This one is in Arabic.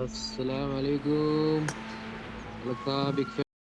السلام عليكم. لقاء بك